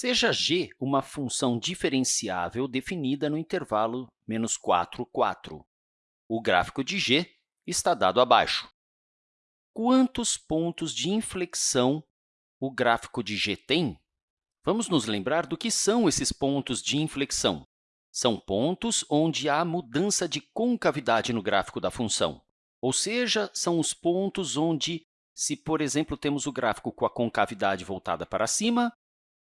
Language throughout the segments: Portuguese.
Seja g uma função diferenciável definida no intervalo menos 4, 4. O gráfico de g está dado abaixo. Quantos pontos de inflexão o gráfico de g tem? Vamos nos lembrar do que são esses pontos de inflexão. São pontos onde há mudança de concavidade no gráfico da função, ou seja, são os pontos onde, se, por exemplo, temos o gráfico com a concavidade voltada para cima,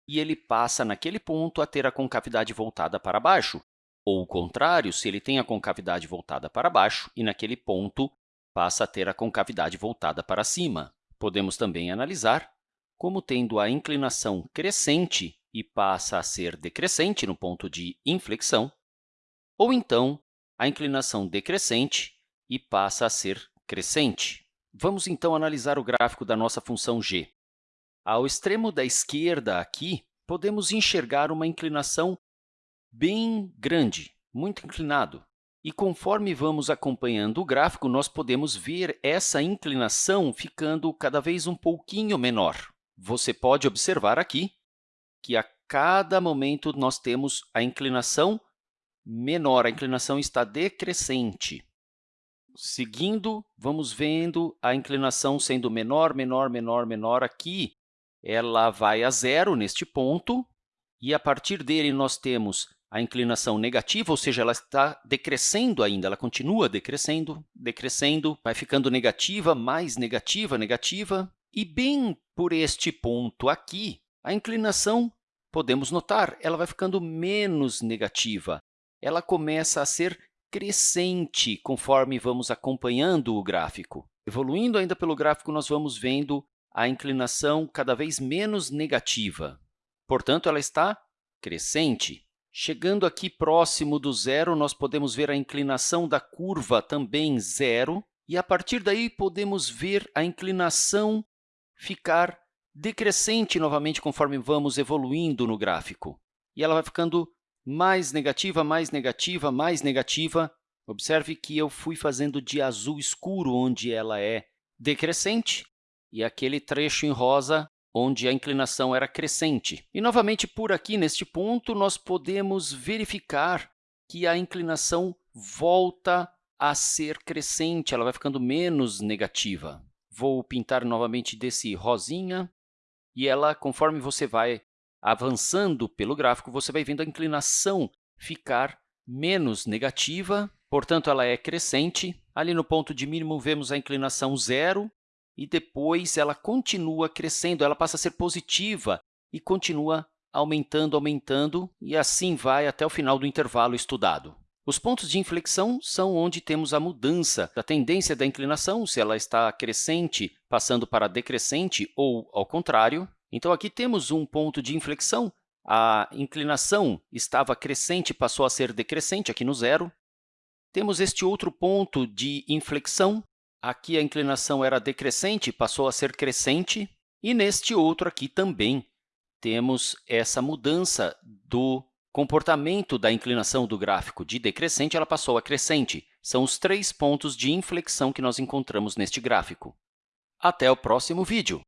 e ele passa naquele ponto a ter a concavidade voltada para baixo, ou o contrário, se ele tem a concavidade voltada para baixo e naquele ponto passa a ter a concavidade voltada para cima. Podemos também analisar como tendo a inclinação crescente e passa a ser decrescente no ponto de inflexão, ou então a inclinação decrescente e passa a ser crescente. Vamos, então, analisar o gráfico da nossa função g. Ao extremo da esquerda, aqui, podemos enxergar uma inclinação bem grande, muito inclinado. E conforme vamos acompanhando o gráfico, nós podemos ver essa inclinação ficando cada vez um pouquinho menor. Você pode observar aqui que a cada momento nós temos a inclinação menor, a inclinação está decrescente. Seguindo, vamos vendo a inclinação sendo menor, menor, menor, menor aqui ela vai a zero neste ponto, e a partir dele nós temos a inclinação negativa, ou seja, ela está decrescendo ainda, ela continua decrescendo, decrescendo, vai ficando negativa, mais negativa, negativa, e bem por este ponto aqui, a inclinação, podemos notar, ela vai ficando menos negativa. Ela começa a ser crescente conforme vamos acompanhando o gráfico. Evoluindo ainda pelo gráfico, nós vamos vendo a inclinação cada vez menos negativa. Portanto, ela está crescente. Chegando aqui próximo do zero, nós podemos ver a inclinação da curva também zero, e, a partir daí, podemos ver a inclinação ficar decrescente novamente conforme vamos evoluindo no gráfico. E ela vai ficando mais negativa, mais negativa, mais negativa. Observe que eu fui fazendo de azul escuro, onde ela é decrescente, e aquele trecho em rosa onde a inclinação era crescente. E, novamente, por aqui, neste ponto, nós podemos verificar que a inclinação volta a ser crescente, ela vai ficando menos negativa. Vou pintar novamente desse rosinha, e ela, conforme você vai avançando pelo gráfico, você vai vendo a inclinação ficar menos negativa, portanto, ela é crescente. Ali no ponto de mínimo, vemos a inclinação zero, e depois ela continua crescendo, ela passa a ser positiva e continua aumentando, aumentando, e assim vai até o final do intervalo estudado. Os pontos de inflexão são onde temos a mudança da tendência da inclinação, se ela está crescente, passando para decrescente ou ao contrário. Então, aqui temos um ponto de inflexão. A inclinação estava crescente, passou a ser decrescente, aqui no zero. Temos este outro ponto de inflexão, Aqui a inclinação era decrescente, passou a ser crescente. E neste outro aqui também temos essa mudança do comportamento da inclinação do gráfico de decrescente, ela passou a crescente. São os três pontos de inflexão que nós encontramos neste gráfico. Até o próximo vídeo!